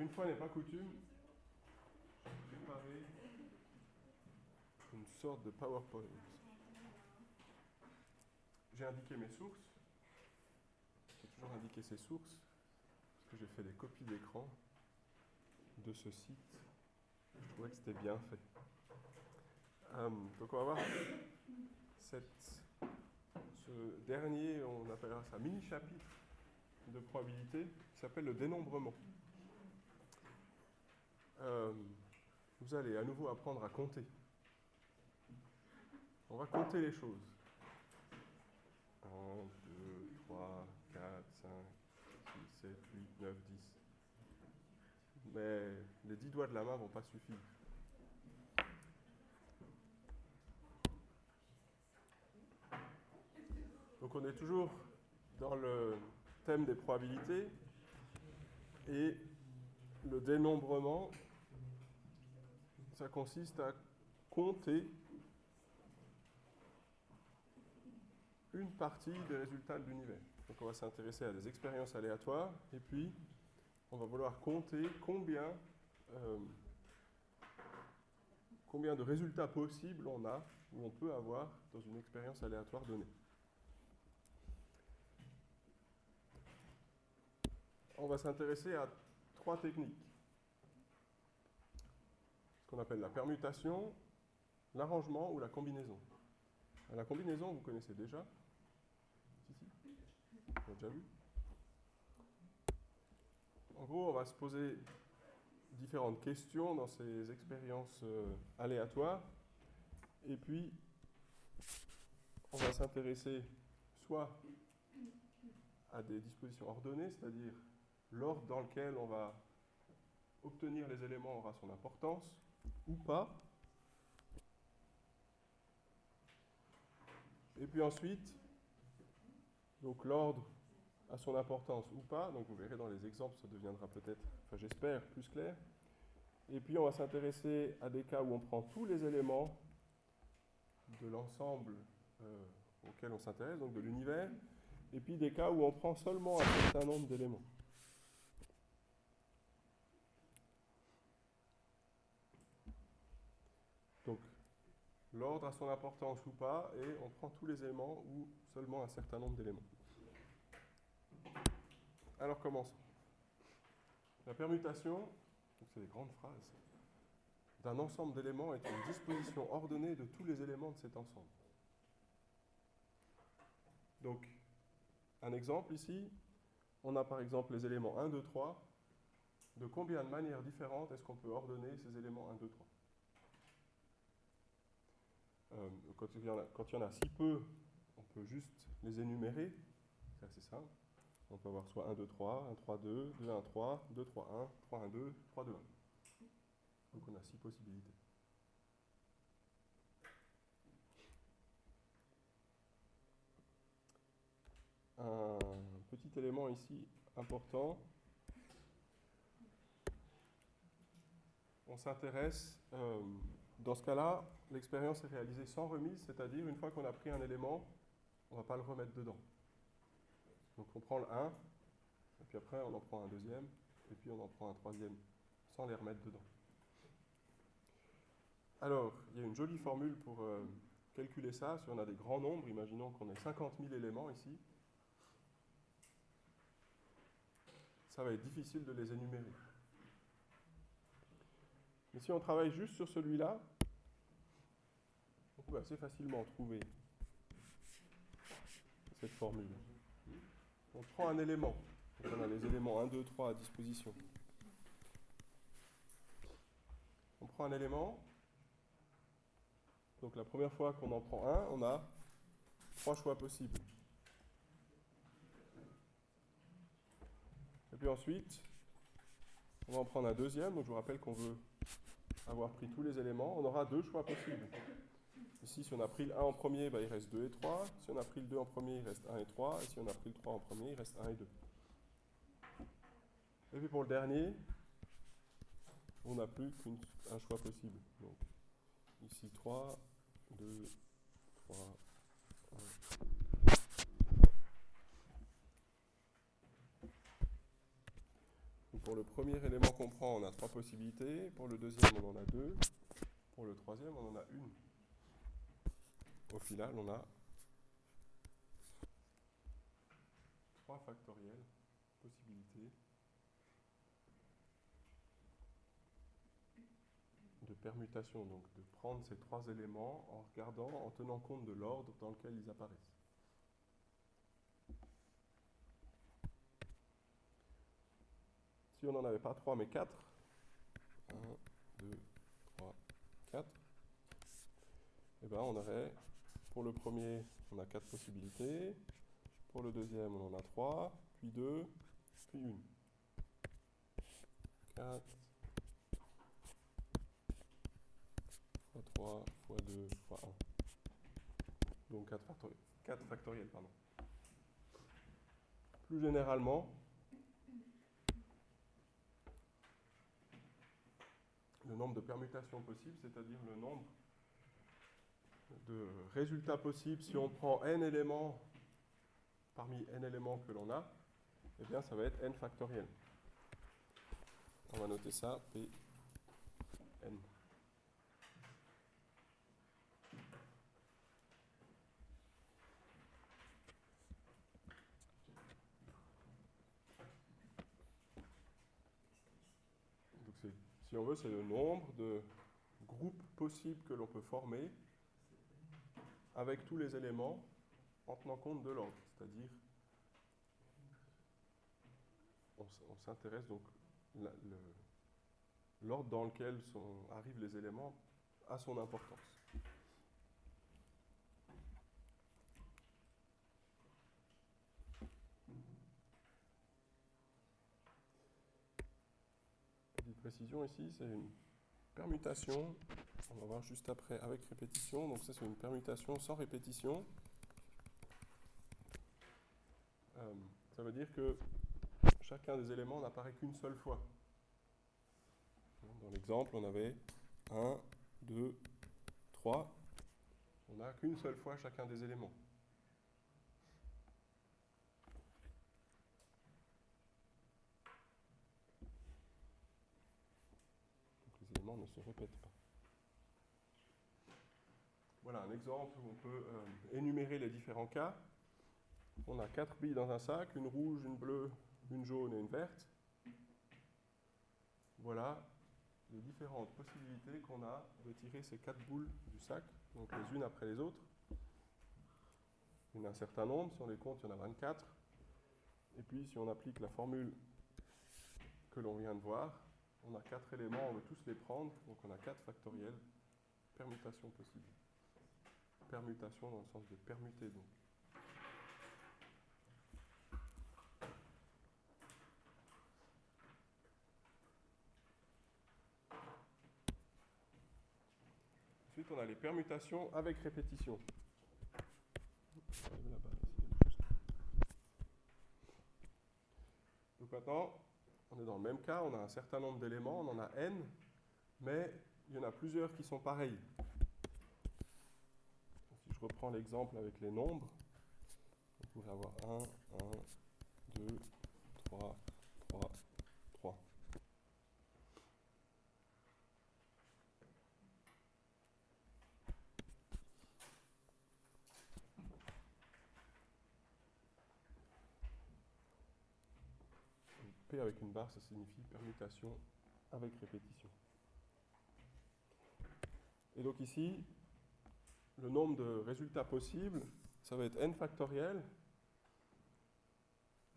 Une fois n'est pas coutume, j'ai préparé une sorte de PowerPoint. J'ai indiqué mes sources. J'ai toujours indiqué ces sources, parce que j'ai fait des copies d'écran de ce site. Je trouvais que c'était bien fait. Euh, donc on va voir ce dernier, on appellera ça mini-chapitre de probabilité, qui s'appelle le dénombrement. Euh, vous allez à nouveau apprendre à compter. On va compter les choses. 1, 2, 3, 4, 5, 6, 7, 8, 9, 10. Mais les 10 doigts de la main ne vont pas suffire. Donc on est toujours dans le thème des probabilités et le dénombrement, ça consiste à compter une partie des résultats de l'univers. Donc on va s'intéresser à des expériences aléatoires et puis on va vouloir compter combien, euh, combien de résultats possibles on a ou on peut avoir dans une expérience aléatoire donnée. On va s'intéresser à trois techniques. Qu'on appelle la permutation, l'arrangement ou la combinaison. La combinaison, vous connaissez déjà En gros, on va se poser différentes questions dans ces expériences euh, aléatoires. Et puis, on va s'intéresser soit à des dispositions ordonnées, c'est-à-dire l'ordre dans lequel on va obtenir les éléments aura son importance, ou pas. Et puis ensuite, donc l'ordre a son importance ou pas. Donc vous verrez dans les exemples, ça deviendra peut-être, enfin j'espère, plus clair. Et puis on va s'intéresser à des cas où on prend tous les éléments de l'ensemble euh, auquel on s'intéresse, donc de l'univers, et puis des cas où on prend seulement un certain nombre d'éléments. Donc l'ordre a son importance ou pas, et on prend tous les éléments ou seulement un certain nombre d'éléments. Alors commençons. La permutation, c'est des grandes phrases, d'un ensemble d'éléments est une disposition ordonnée de tous les éléments de cet ensemble. Donc, un exemple ici, on a par exemple les éléments 1, 2, 3. De combien de manières différentes est-ce qu'on peut ordonner ces éléments 1, 2, 3 quand, il y en a, quand il y en a si peu, on peut juste les énumérer, c'est assez simple. On peut avoir soit 1, 2, 3, 1, 3, 2, 2, 1, 3, 2, 3, 1, 3, 1, 2, 3, 2, 1. Donc on a six possibilités. Un petit élément ici important. On s'intéresse, euh, dans ce cas-là, l'expérience est réalisée sans remise, c'est-à-dire une fois qu'on a pris un élément, on ne va pas le remettre dedans. Donc on prend le 1, et puis après on en prend un deuxième, et puis on en prend un troisième, sans les remettre dedans. Alors, il y a une jolie formule pour euh, calculer ça. Si on a des grands nombres, imaginons qu'on ait 50 000 éléments ici, ça va être difficile de les énumérer. Mais si on travaille juste sur celui-là, on peut assez facilement trouver cette formule on prend un élément. on a les éléments 1, 2, 3 à disposition. On prend un élément. Donc la première fois qu'on en prend un, on a trois choix possibles. Et puis ensuite, on va en prendre un deuxième. Donc je vous rappelle qu'on veut avoir pris tous les éléments. On aura deux choix possibles. Ici, si on a pris le 1 en premier, bah, il reste 2 et 3. Si on a pris le 2 en premier, il reste 1 et 3. Et si on a pris le 3 en premier, il reste 1 et 2. Et puis pour le dernier, on n'a plus qu'un choix possible. Donc, ici 3, 2, 3, 1. Donc pour le premier élément qu'on prend, on a trois possibilités. Pour le deuxième, on en a deux. Pour le troisième, on en a une. Au final, on a 3 factoriels, possibilités de permutation, donc de prendre ces trois éléments en regardant, en tenant compte de l'ordre dans lequel ils apparaissent. Si on n'en avait pas 3 mais 4, 1, 2, 3, 4, et ben on aurait, pour le premier, on a 4 possibilités, pour le deuxième, on en a 3, puis 2, puis 1. 4 fois 3 fois 2 fois 1. Donc 4 factoriels. 4 factoriels pardon. Plus généralement, le nombre de permutations possibles, c'est-à-dire le nombre de résultats possibles si on prend n éléments parmi n éléments que l'on a, eh bien ça va être n factoriel. On va noter ça, p n. Donc si on veut, c'est le nombre de groupes possibles que l'on peut former avec tous les éléments en tenant compte de l'ordre, c'est-à-dire on, s'intéresse donc l'ordre dans lequel arrivent les éléments a son importance. Ici, c'est une permutation, on va voir juste après avec répétition, donc ça c'est une permutation sans répétition. Euh, ça veut dire que chacun des éléments n'apparaît qu'une seule fois. Dans l'exemple, on avait 1, 2, 3. On n'a qu'une seule fois chacun des éléments. Ne se répètent pas. Voilà un exemple où on peut euh, énumérer les différents cas on a quatre billes dans un sac, une rouge, une bleue, une jaune et une verte. Voilà les différentes possibilités qu'on a de tirer ces quatre boules du sac, donc les unes après les autres. Il y en a un certain nombre, si on les compte, il y en a 24. Et puis, si on applique la formule que l'on vient de voir, on a quatre éléments, on veut tous les prendre, donc on a quatre factoriels, permutations possibles. Permutation dans le sens de permuter, donc. on a les permutations avec répétition. Donc maintenant, on est dans le même cas, on a un certain nombre d'éléments, on en a n, mais il y en a plusieurs qui sont pareils. Si je reprends l'exemple avec les nombres, on pourrait avoir 1, 1, 2, 3, 3, P avec une barre, ça signifie permutation avec répétition. Et donc ici, le nombre de résultats possibles, ça va être n factoriel,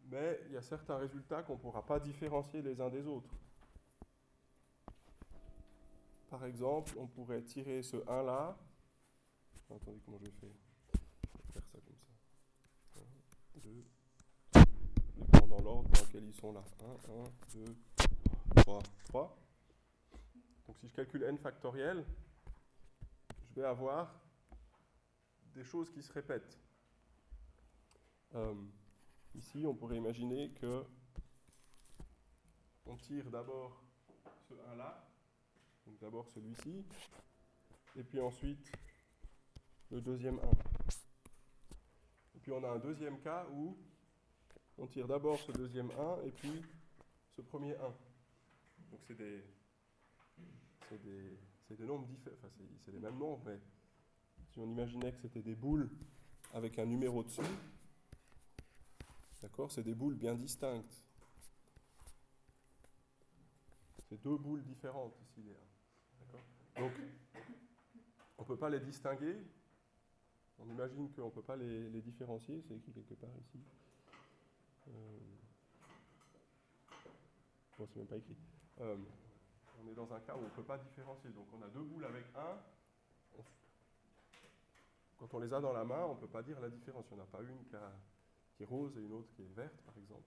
mais il y a certains résultats qu'on ne pourra pas différencier les uns des autres. Par exemple, on pourrait tirer ce 1 là. Attendez, comment je vais faire? Je vais faire ça comme ça. 1, 2, dans l'ordre dans lequel ils sont là. 1, 1, 2, 3, 3. Donc si je calcule n factoriel, je vais avoir des choses qui se répètent. Euh, ici, on pourrait imaginer que on tire d'abord ce 1 là, donc d'abord celui-ci, et puis ensuite le deuxième 1. Et puis on a un deuxième cas où on tire d'abord ce deuxième 1 et puis ce premier 1. Donc c'est des, nombres différents, enfin c'est, les mêmes nombres, mais si on imaginait que c'était des boules avec un numéro dessus, d'accord, c'est des boules bien distinctes. C'est deux boules différentes ici, les 1. D'accord Donc, on ne peut pas les distinguer. On imagine qu'on ne peut pas les, les différencier, c'est écrit quelque part ici. Euh, écrit. Euh, on est dans un cas où on ne peut pas différencier. Donc on a deux boules avec un. Quand on les a dans la main, on ne peut pas dire la différence. Il n'y en a pas une qui, est rose et une autre qui est verte, par exemple.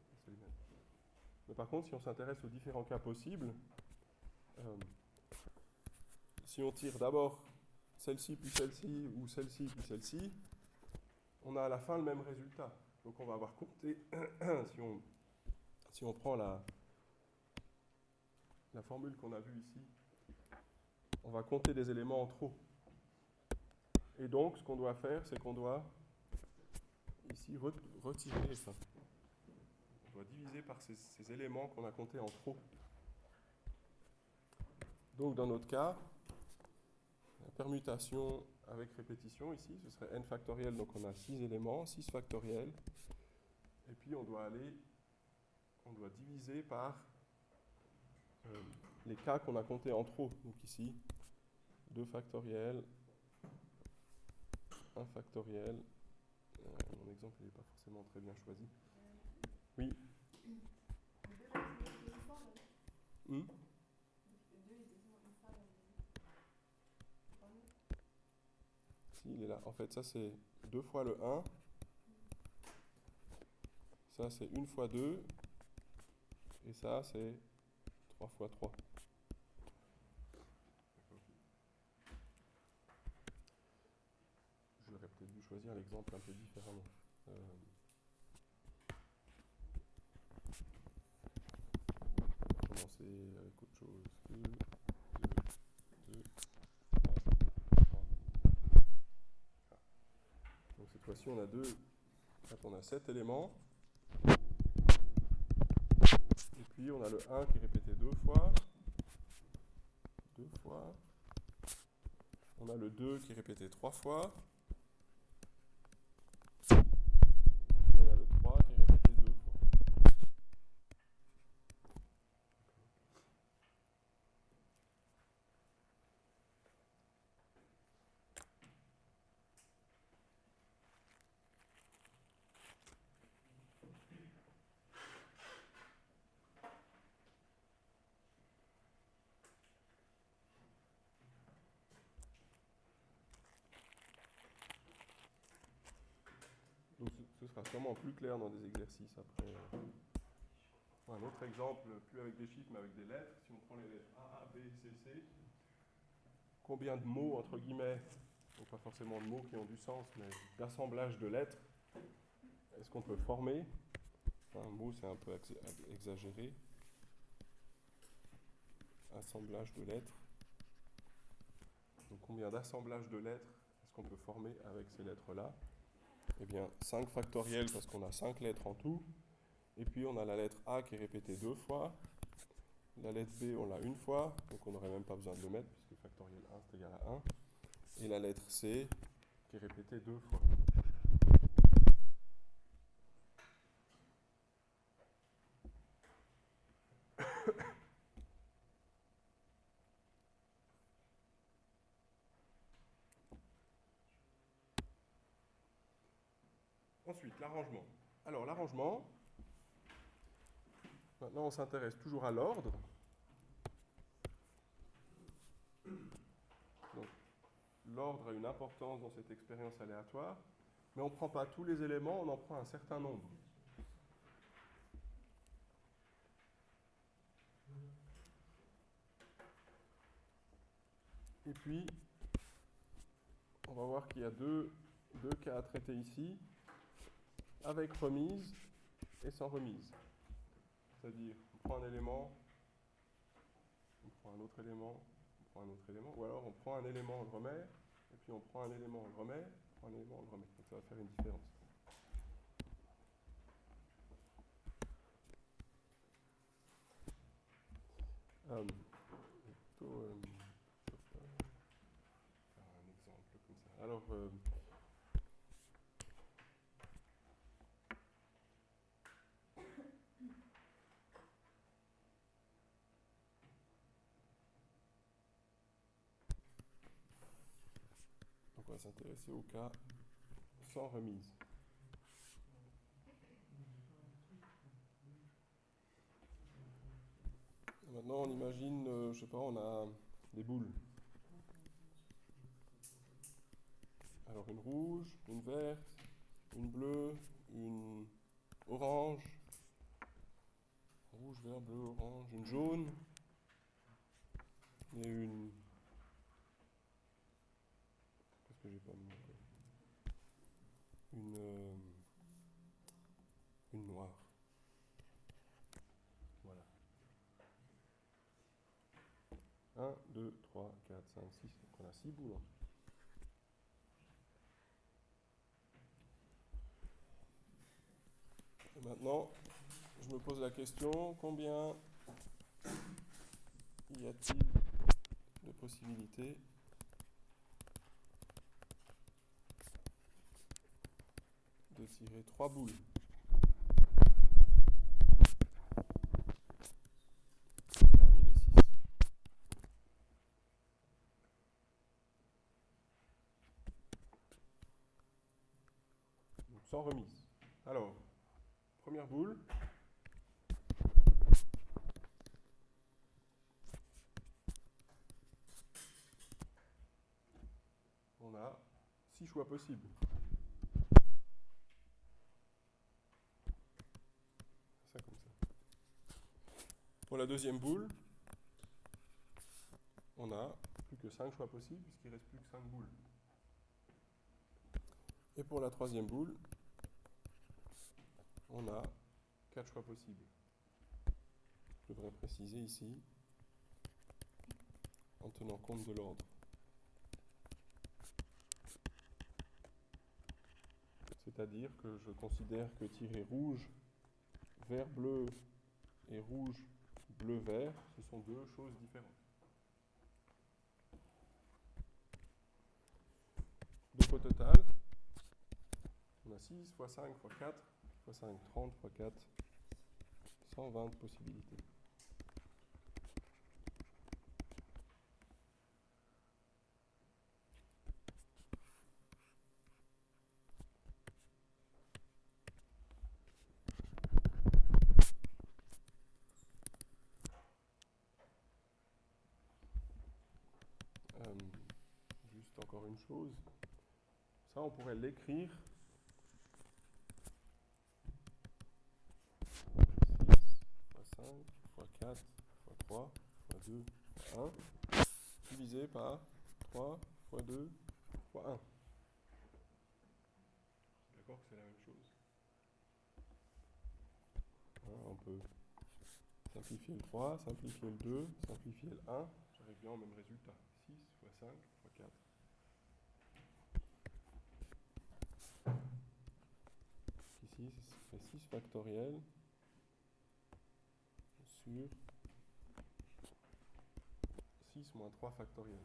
Mais par contre, si on s'intéresse aux différents cas possibles, euh, si on tire d'abord celle-ci puis celle-ci ou celle-ci puis celle-ci, on a à la fin le même résultat. Donc on va avoir compté, si on, si on prend la, la formule qu'on a vue ici, on va compter des éléments en trop. Et donc, ce qu'on doit faire, c'est qu'on doit ici re- retirer, enfin, on doit diviser par ces, ces éléments qu'on a comptés en trop. Donc, dans notre cas, la permutation avec répétition ici, ce serait n factoriel, donc on a 6 éléments, 6 factoriels, et puis on doit aller, on doit diviser par euh, les cas qu'on a comptés en trop. Donc ici, 2 factoriel, 1 factoriel. Euh, mon exemple n'est pas forcément très bien choisi. Oui. Si, il est là. En fait, ça c'est 2 fois le 1. Ça c'est 1 fois 2. Et ça c'est 3 fois 3. J'aurais peut-être dû choisir l'exemple un peu différemment. Euh, avec autre chose. 2, 2, 2, 3. Donc cette fois-ci, on a deux. Quand on a 7 éléments. Et puis on a le 1 qui est répété deux fois. Deux fois. On a le 2 qui est répété trois fois. Et on a le 3 qui est répété deux fois. Donc ce, ce sera sûrement plus clair dans des exercices après. Un autre exemple, plus avec des chiffres mais avec des lettres. Si on prend les lettres A, A, B, C, C, combien de mots, entre guillemets, donc pas forcément de mots qui ont du sens, mais d'assemblage de lettres, est-ce qu'on peut former? Un mot, c'est un peu ex- exagéré. Assemblage de lettres. Donc combien d'assemblages de lettres est-ce qu'on peut former avec ces lettres-là? Eh bien, 5 factoriels parce qu'on a 5 lettres en tout. Et puis on a la lettre A qui est répétée deux fois. La lettre B, on l'a une fois, donc on n'aurait même pas besoin de le mettre puisque factoriel 1 c'est égal à 1. Et la lettre C qui est répétée deux fois. Ensuite, l'arrangement. Alors, l'arrangement, maintenant on s'intéresse toujours à l'ordre. L'ordre a une importance dans cette expérience aléatoire, mais on ne prend pas tous les éléments, on en prend un certain nombre. Et puis, on va voir qu'il y a deux, deux cas à traiter ici, avec remise et sans remise. C'est-à-dire, on prend un élément, on prend un autre élément, on prend un autre élément, ou alors on prend un élément, on le remet, et puis on prend un élément, on le remet, on prend un élément, on le remet. Donc ça va faire une différence. Euh, faire un exemple comme ça. Alors, euh, donc on va s'intéresser au cas sans remise. Maintenant, on imagine, euh, je sais pas, on a des boules. Alors une rouge, une verte, une bleue, une orange, rouge, vert, bleu, orange, une jaune et une. Qu'est-ce que j'ai pas mis encore Une. euh, une noire. Voilà. 1, 2, 3, 4, 5, 6. Donc on a 6 boules en tout. Et maintenant, je me pose la question, combien y a-t-il de possibilités de tirer 3 boules parmi les 6 Donc sans remise. Alors, première boule. On a 6 choix possibles. Ça comme ça. Pour la deuxième boule, on a plus que 5 choix possibles puisqu'il reste plus que 5 boules. Et pour la troisième boule, on a 4 choix possibles. Je devrais préciser ici en tenant compte de l'ordre. C'est-à-dire que je considère que tirer rouge, vert, bleu et rouge, bleu, vert, ce sont deux choses différentes. Donc au total, on a 6 fois 5 fois 4 fois 5, 30 fois 4, 120 possibilités. Euh, juste encore une chose, ça on pourrait l'écrire 5 fois 4 fois 3 fois 2 fois 1 divisé par 3 fois 2 fois 1. D'accord que c'est la même chose. Hein, on peut simplifier le 3, simplifier le 2, simplifier le 1, j'arrive bien au même résultat. 6 fois 5 fois 4. Ici, ça fait 6 factoriel sur 6 moins 3 factoriel.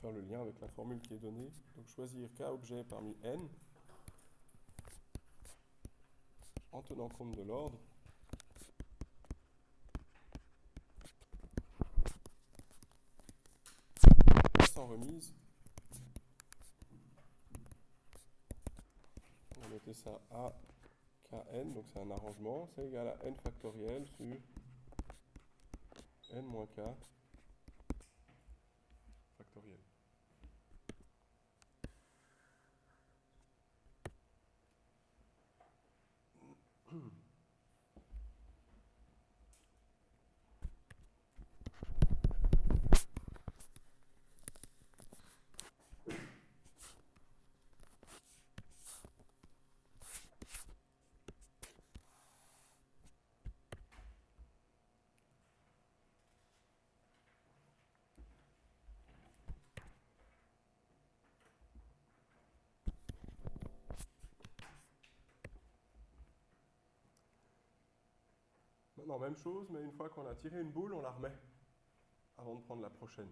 Faire le lien avec la formule qui est donnée. Donc choisir k objet parmi n en tenant compte de l'ordre. Sans remise. On va noter ça A, Kn, donc c'est un arrangement, c'est égal à n factoriel sur n moins k Non, même chose, mais une fois qu'on a tiré une boule, on la remet avant de prendre la prochaine.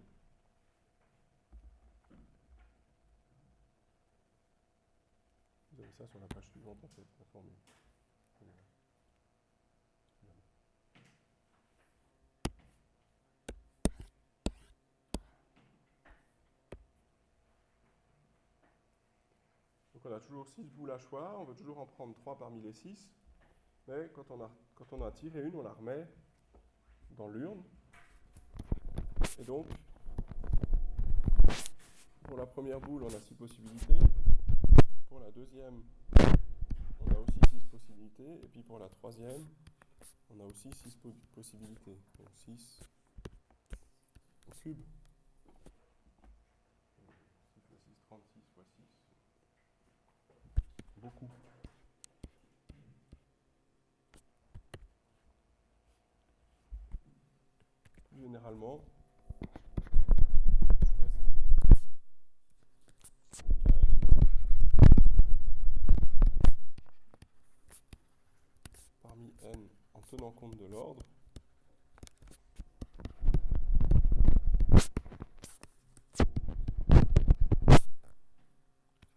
Vous avez ça sur la page suivante en fait, la formule. Donc on a toujours 6 boules à choix, on veut toujours en prendre 3 parmi les 6. Mais quand on, a, quand on a tiré une, on la remet dans l'urne. Et donc, pour la première boule, on a 6 possibilités. Pour la deuxième, on a aussi 6 possibilités. Et puis pour la troisième, on a aussi 6 possibilités. Donc 6 au cube. 6 fois 6, 36 fois 6. Beaucoup. Plus parmi n en tenant compte de l'ordre.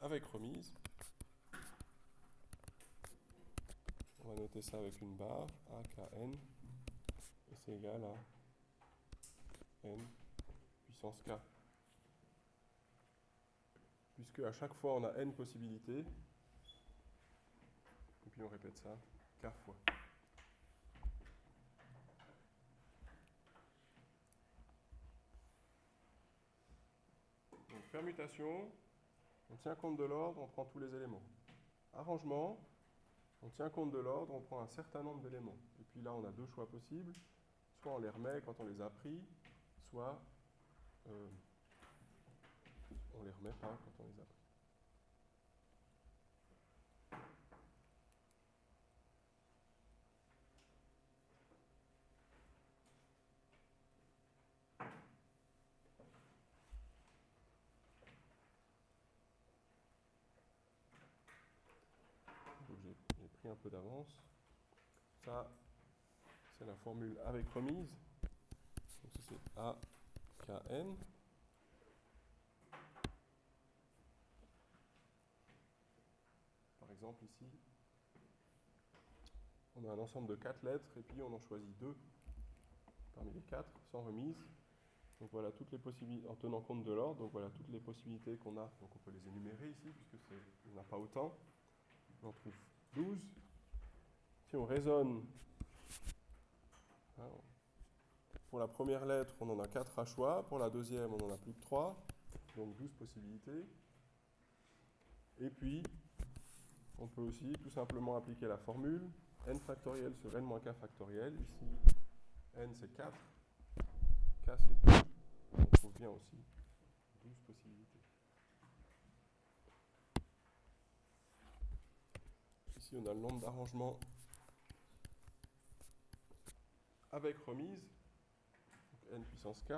Avec remise. On va noter ça avec une barre, A, K, N, et c'est égal à puissance k. Puisque à chaque fois on a n possibilités, et puis on répète ça k fois. Donc permutation, on tient compte de l'ordre, on prend tous les éléments. Arrangement, on tient compte de l'ordre, on prend un certain nombre d'éléments. Et puis là, on a deux choix possibles. Soit on les remet quand on les a pris, soit euh, on les remet pas quand on les a pris. J'ai pris un peu d'avance. Ça, c'est la formule avec remise. Donc ça c'est A, K, N. Par exemple ici, on a un ensemble de quatre lettres et puis on en choisit deux parmi les quatre sans remise. Donc voilà toutes les possibilités, en tenant compte de l'ordre, donc voilà toutes les possibilités qu'on a. Donc on peut les énumérer ici puisque il n'y en a pas autant. On en trouve 12. Si on raisonne, hein, pour la première lettre, on en a 4 à choix. Pour la deuxième, on en a plus que 3. Donc 12 possibilités. Et puis, on peut aussi tout simplement appliquer la formule n factoriel sur n moins k factoriel. Ici, n c'est 4, k c'est 2. On trouve bien aussi 12 possibilités. Ici, on a le nombre d'arrangements avec remise, n puissance k.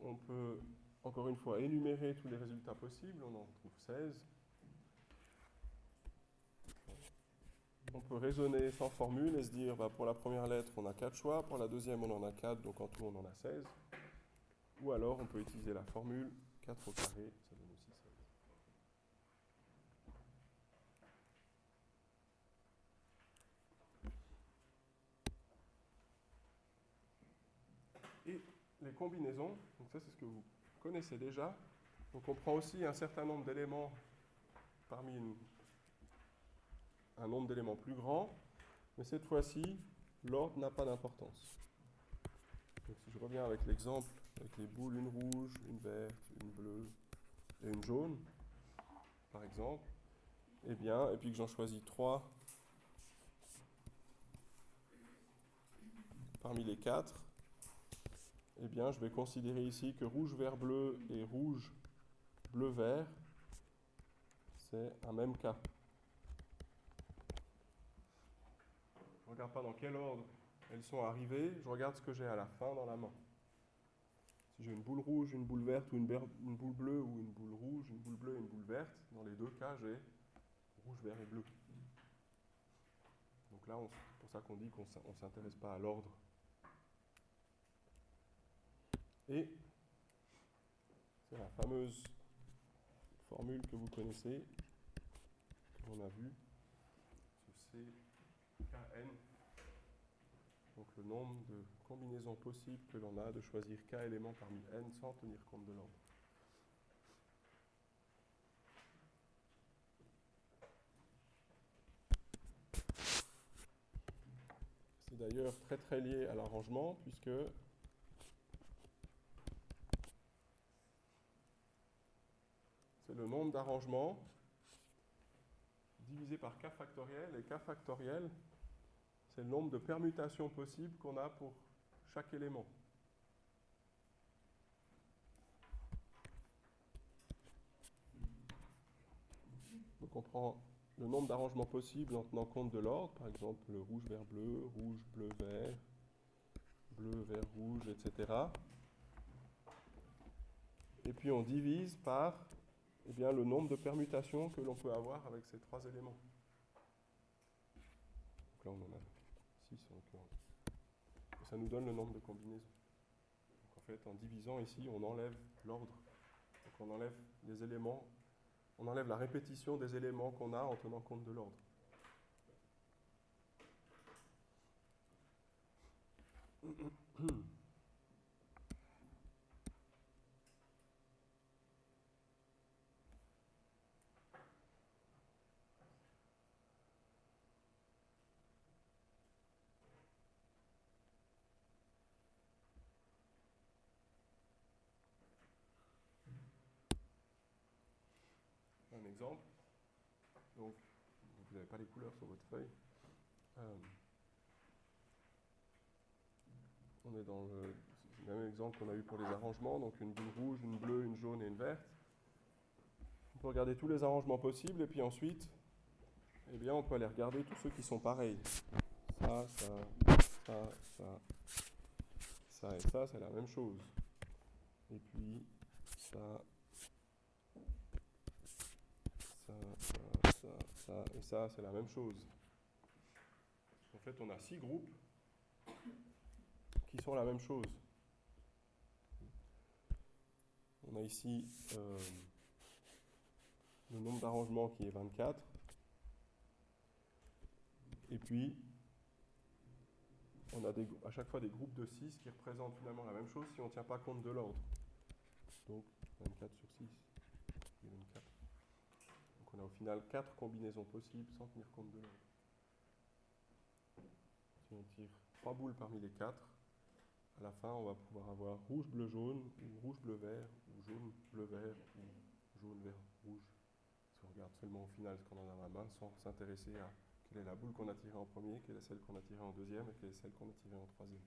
On peut, encore une fois, énumérer tous les résultats possibles. On en trouve 16. On peut raisonner sans formule et se dire, bah, pour la première lettre, on a 4 choix. Pour la deuxième, on en a 4, donc en tout, on en a 16. Ou alors, on peut utiliser la formule 4 au carré, donne aussi 16. Et les combinaisons, donc ça c'est ce que vous connaissez déjà. Donc on prend aussi un certain nombre d'éléments parmi un nombre d'éléments plus grand, mais cette fois-ci, l'ordre n'a pas d'importance. Donc si je reviens avec l'exemple, avec les boules, une rouge, une verte, une bleue et une jaune, par exemple, eh bien, et puis que j'en choisis trois parmi les quatre, eh bien, je vais considérer ici que rouge, vert, bleu et rouge, bleu, vert, c'est un même cas. Je ne regarde pas dans quel ordre elles sont arrivées, je regarde ce que j'ai à la fin dans la main. Si j'ai une boule rouge, une boule verte ou une, une, boule bleue ou une boule rouge, une boule bleue et une boule verte, dans les deux cas, j'ai rouge, vert et bleu. Donc là, c'est pour ça qu'on dit qu'on ne s'intéresse pas à l'ordre. Et c'est la fameuse formule que vous connaissez, qu'on a vue, ce CKN, donc le nombre de combinaisons possibles que l'on a de choisir K éléments parmi N sans tenir compte de l'ordre. C'est d'ailleurs très très lié à l'arrangement puisque le nombre d'arrangements divisé par k factoriel et k factoriel c'est le nombre de permutations possibles qu'on a pour chaque élément. Donc on prend le nombre d'arrangements possibles en tenant compte de l'ordre, par exemple le rouge vert bleu, rouge bleu vert, bleu vert rouge, etc. Et puis on divise par eh bien, le nombre de permutations que l'on peut avoir avec ces trois éléments. Donc là on en a 6 en l'occurrence. Et ça nous donne le nombre de combinaisons. En fait en divisant ici on enlève l'ordre. On enlève les éléments on enlève la répétition des éléments qu'on a en tenant compte de l'ordre. un exemple. Donc, vous n'avez pas les couleurs sur votre feuille. Euh, on est dans le, même exemple qu'on a eu pour les arrangements, donc une boule rouge, une bleue, une jaune et une verte. On peut regarder tous les arrangements possibles et puis ensuite, eh bien, on peut aller regarder tous ceux qui sont pareils. Ça, ça, ça, ça, ça et ça, c'est la même chose. Et puis, ça, ça, ça, ça, et ça, c'est la même chose. En fait, on a six groupes qui sont la même chose. On a ici euh, le nombre d'arrangements qui est 24. Et puis, on a à chaque fois des groupes de 6 qui représentent finalement la même chose si on ne tient pas compte de l'ordre. Donc, 24 sur 6, 24 on a au final quatre combinaisons possibles sans tenir compte de. Si on tire trois boules parmi les quatre, à la fin, on va pouvoir avoir rouge, bleu, jaune, ou rouge, bleu, vert, ou jaune, bleu, vert, ou jaune, vert, rouge. Si on regarde seulement au final ce qu'on a dans la main, sans s'intéresser à quelle est la boule qu'on a tirée en premier, quelle est celle qu'on a tirée en deuxième et quelle est celle qu'on a tirée en troisième.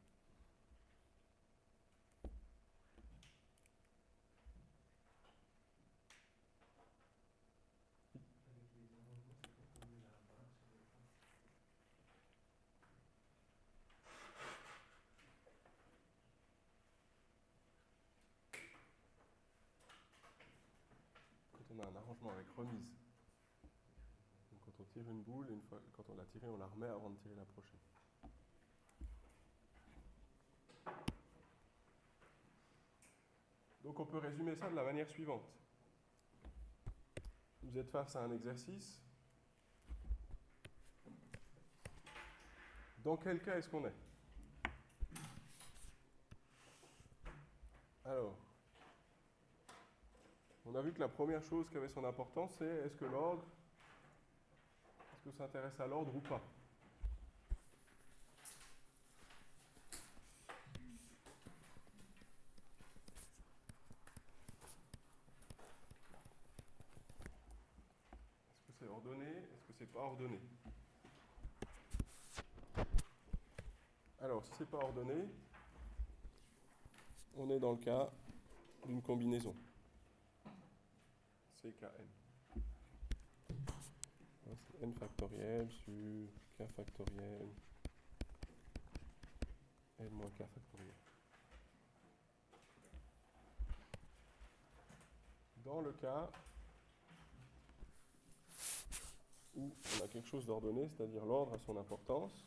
On a un arrangement avec remise. Quand on tire une boule, une fois, quand on l'a tirée, on la remet avant de tirer la prochaine. Donc on peut résumer ça de la manière suivante. Vous êtes face à un exercice. Dans quel cas est-ce qu'on est? Alors, on a vu que la première chose qui avait son importance, c'est est-ce que l'ordre, est-ce que ça s'intéresse à l'ordre ou pas? Est-ce que c'est ordonné Est-ce que c'est pas ordonné? Alors, si c'est pas ordonné, on est dans le cas d'une combinaison. CKN. C'est n factoriel sur k factoriel n moins k factoriel. Dans le cas où on a quelque chose d'ordonné, c'est-à-dire l'ordre a son importance.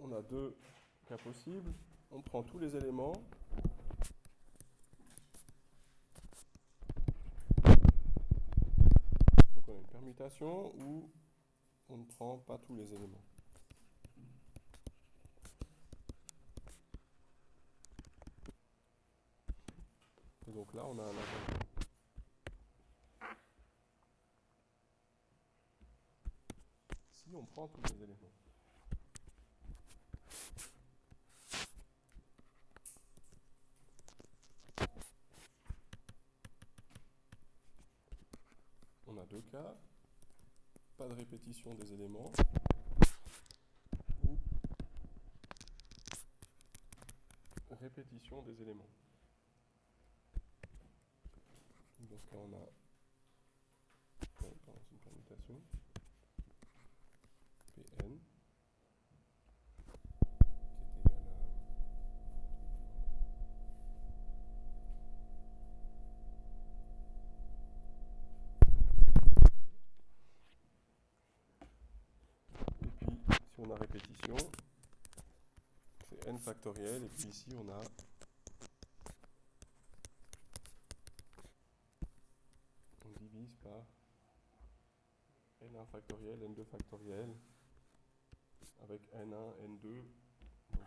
On a deux cas possibles. On prend tous les éléments. Donc on a une permutation où on ne prend pas tous les éléments. Donc là, on a un. Si on prend tous les éléments. On a deux cas. Pas de répétition des éléments. Ou répétition des éléments. Donc là, on a une permutation. Pn qui est égal à. Et puis, répétition, c'est n factoriel. Et puis ici, on a on divise par n1 factoriel, n2 factoriel, avec n1, n2, donc,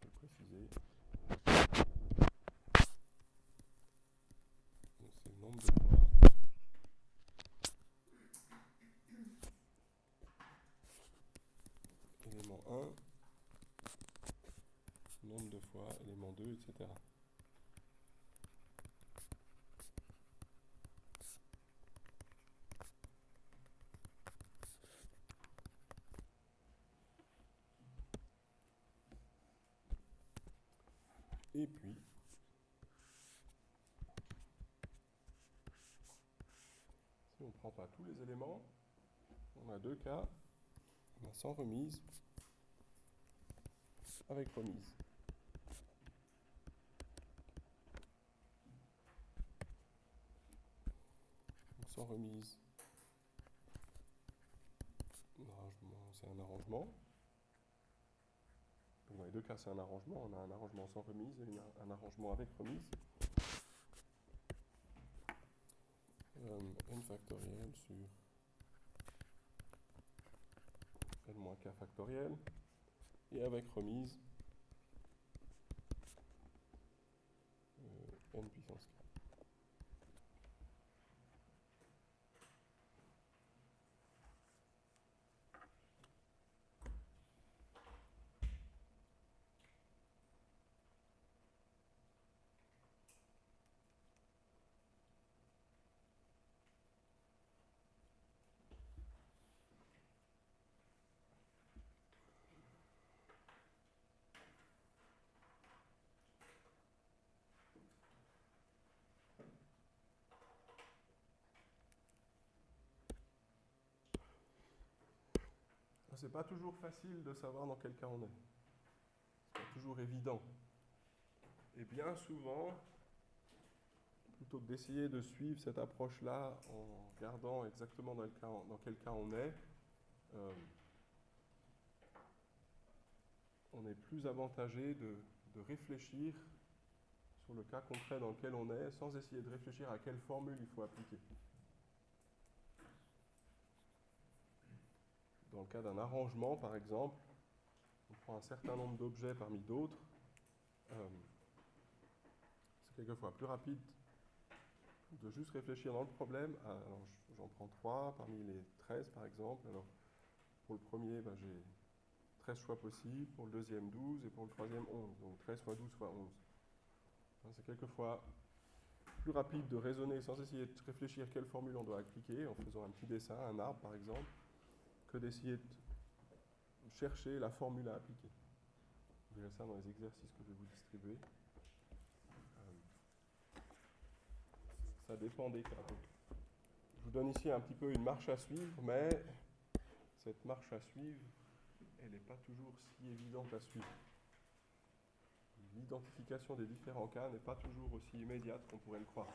je vais préciser. Donc, C'est le nombre de fois élément 1, nombre de fois élément 2, etc. Et puis, si on ne prend pas tous les éléments, on a deux cas. A sans remise, avec remise. Sans remise, c'est un arrangement. Deux cas, c'est un arrangement. On a un arrangement sans remise et un arrangement avec remise. Euh, n factoriel sur n moins k factoriel. Et avec remise, euh, n puissance k. C'est pas toujours facile de savoir dans quel cas on est. C'est pas toujours évident. Et bien souvent, plutôt que d'essayer de suivre cette approche-là en regardant exactement dans, quel cas on est, euh, on est plus avantagé de, de, réfléchir sur le cas concret dans lequel on est sans essayer de réfléchir à quelle formule il faut appliquer. Dans le cas d'un arrangement, par exemple, on prend un certain nombre d'objets parmi d'autres. Euh, c'est quelquefois plus rapide de juste réfléchir dans le problème. Alors, j'en prends trois parmi les 13, par exemple. Alors, pour le premier, ben, j'ai 13 choix possibles. Pour le deuxième, 12. Et pour le troisième, 11. Donc, 13 fois 12 fois 11. C'est quelquefois plus rapide de raisonner sans essayer de réfléchir quelle formule on doit appliquer, en faisant un petit dessin, un arbre, par exemple que d'essayer de chercher la formule à appliquer. Vous verrez ça dans les exercices que je vais vous distribuer. Euh, ça dépend des cas. je vous donne ici un petit peu une marche à suivre, mais cette marche à suivre, elle n'est pas toujours si évidente à suivre. L'identification des différents cas n'est pas toujours aussi immédiate qu'on pourrait le croire.